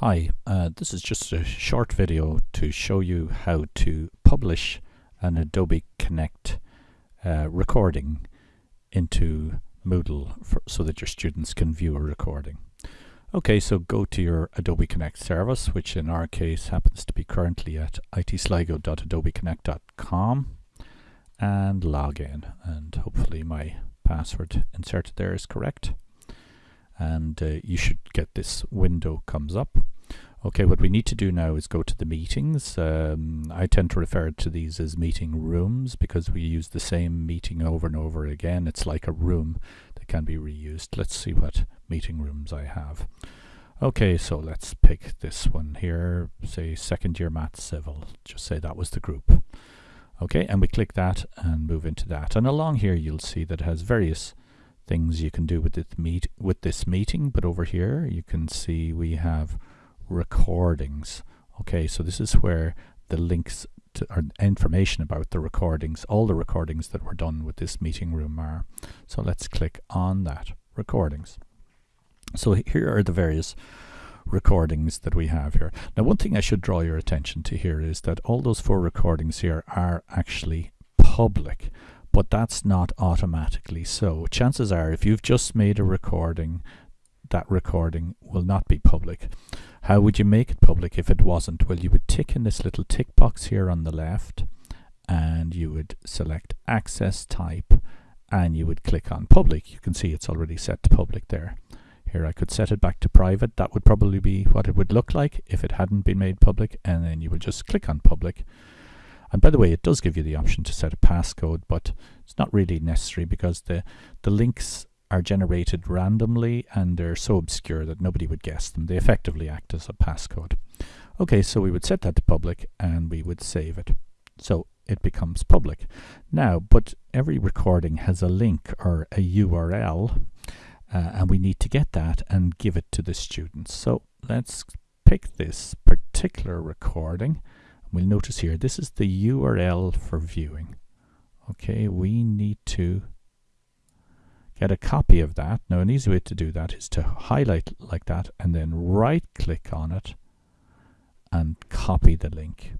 Hi, uh, this is just a short video to show you how to publish an Adobe Connect uh, recording into Moodle for, so that your students can view a recording. Okay, so go to your Adobe Connect service, which in our case happens to be currently at itsligo.adobeconnect.com and log in and hopefully my password inserted there is correct and uh, you should get this window comes up. Okay, what we need to do now is go to the meetings. Um, I tend to refer to these as meeting rooms because we use the same meeting over and over again. It's like a room that can be reused. Let's see what meeting rooms I have. Okay, so let's pick this one here, say second year maths civil. Just say that was the group. Okay, and we click that and move into that. And along here you'll see that it has various things you can do with this meet with this meeting but over here you can see we have recordings. Okay so this is where the links to or information about the recordings all the recordings that were done with this meeting room are. So let's click on that recordings. So here are the various recordings that we have here. Now one thing I should draw your attention to here is that all those four recordings here are actually public but that's not automatically so. Chances are if you've just made a recording, that recording will not be public. How would you make it public if it wasn't? Well, you would tick in this little tick box here on the left and you would select access type and you would click on public. You can see it's already set to public there. Here I could set it back to private. That would probably be what it would look like if it hadn't been made public and then you would just click on public and by the way, it does give you the option to set a passcode, but it's not really necessary because the, the links are generated randomly and they're so obscure that nobody would guess them. They effectively act as a passcode. Okay, so we would set that to public and we would save it. So it becomes public. Now, but every recording has a link or a URL uh, and we need to get that and give it to the students. So let's pick this particular recording We'll notice here, this is the URL for viewing. Okay, we need to get a copy of that. Now an easy way to do that is to highlight like that and then right click on it and copy the link.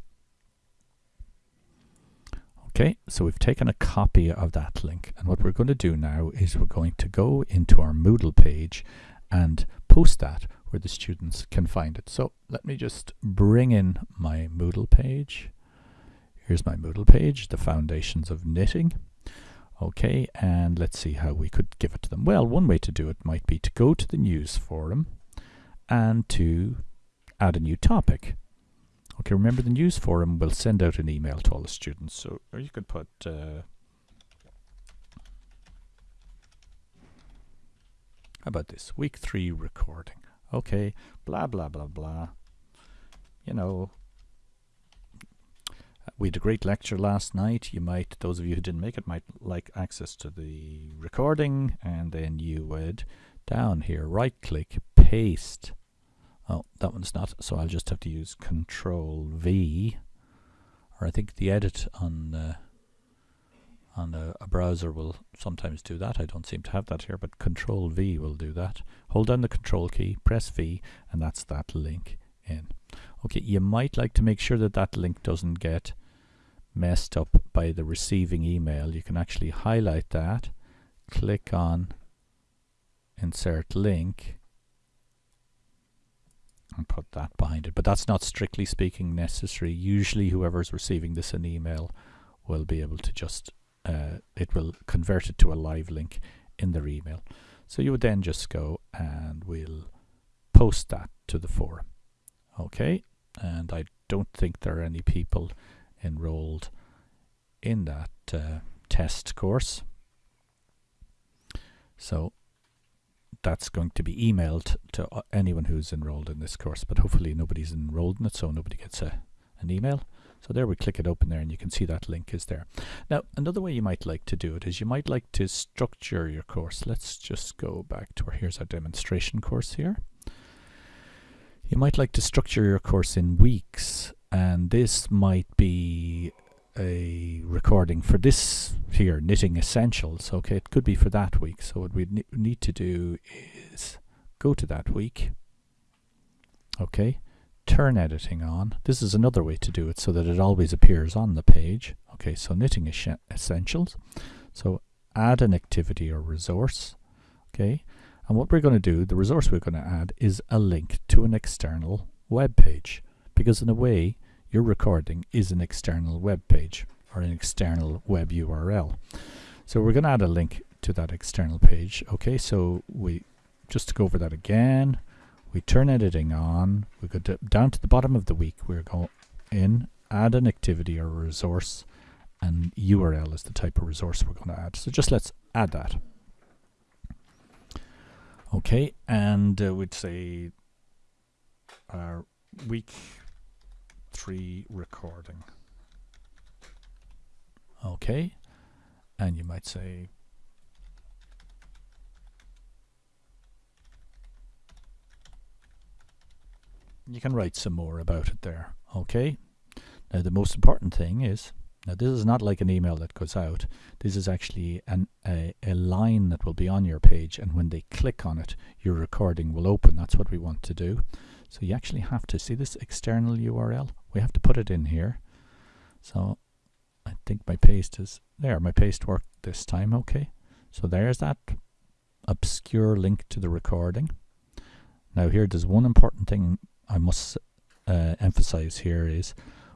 Okay, so we've taken a copy of that link and what we're going to do now is we're going to go into our Moodle page and post that where the students can find it. So let me just bring in my Moodle page. Here's my Moodle page, the foundations of knitting. Okay, and let's see how we could give it to them. Well, one way to do it might be to go to the news forum and to add a new topic. Okay, remember the news forum will send out an email to all the students. So, or you could put uh, How about this? Week three recording okay, blah, blah, blah, blah. You know, we had a great lecture last night. You might, those of you who didn't make it, might like access to the recording, and then you would down here, right click, paste. Oh, that one's not, so I'll just have to use Control V, or I think the edit on uh, on a, a, browser will sometimes do that. I don't seem to have that here, but Control V will do that. Hold down the Control key, press V, and that's that link in. Okay, you might like to make sure that that link doesn't get messed up by the receiving email. You can actually highlight that, click on Insert Link, and put that behind it. But that's not strictly speaking necessary. Usually whoever's receiving this in email will be able to just uh, it will convert it to a live link in their email. So you would then just go and we'll post that to the forum. Okay, and I don't think there are any people enrolled in that uh, test course. So that's going to be emailed to anyone who's enrolled in this course, but hopefully nobody's enrolled in it, so nobody gets a, an email. So there we click it open there and you can see that link is there. Now another way you might like to do it is you might like to structure your course. Let's just go back to where here's our demonstration course here. You might like to structure your course in weeks and this might be a recording for this here knitting essentials okay it could be for that week so what we need to do is go to that week Okay, turn editing on. This is another way to do it so that it always appears on the page. Okay, so knitting essentials. So add an activity or resource. Okay, and what we're going to do, the resource we're going to add is a link to an external web page because in a way your recording is an external web page or an external web URL. So we're going to add a link to that external page. Okay, so we just to go over that again, we turn editing on, we go to, down to the bottom of the week, we're going in, add an activity or a resource, and URL is the type of resource we're going to add. So just let's add that. Okay, and uh, we'd say our week three recording. Okay, and you might say you can write some more about it there okay? Now the most important thing is now this is not like an email that goes out. This is actually an, a, a line that will be on your page and when they click on it your recording will open. That's what we want to do. So you actually have to see this external URL we have to put it in here. So I think my paste is there my paste worked this time okay? So there's that obscure link to the recording. Now here there's one important thing I must uh, emphasize here is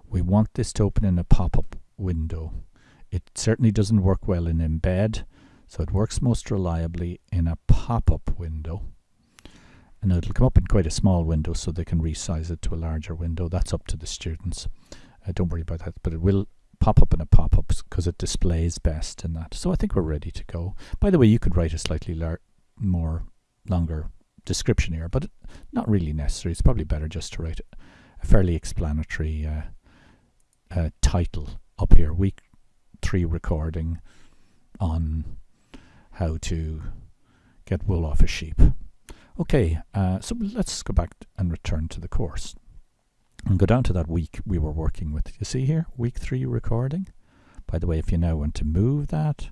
we want this to open in a pop-up window. It certainly doesn't work well in embed, so it works most reliably in a pop-up window. And it'll come up in quite a small window so they can resize it to a larger window. That's up to the students. Uh, don't worry about that, but it will pop up in a pop-up because it displays best in that. So I think we're ready to go. By the way, you could write a slightly more longer description here, but not really necessary. It's probably better just to write a fairly explanatory uh, uh, title up here. Week three recording on how to get wool off a sheep. Okay, uh, so let's go back and return to the course and go down to that week we were working with. You see here, week three recording. By the way, if you now want to move that,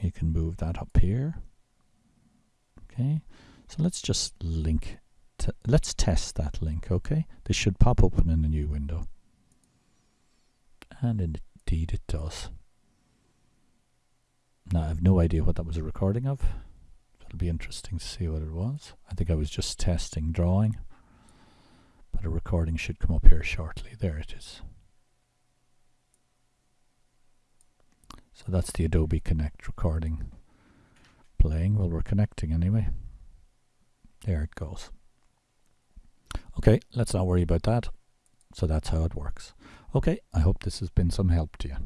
you can move that up here. Okay, so let's just link, let's test that link, okay? This should pop open in a new window. And indeed it does. Now I have no idea what that was a recording of. It'll be interesting to see what it was. I think I was just testing drawing. But a recording should come up here shortly. There it is. So that's the Adobe Connect recording playing. Well, we're connecting anyway. There it goes. Okay, let's not worry about that. So that's how it works. Okay, I hope this has been some help to you.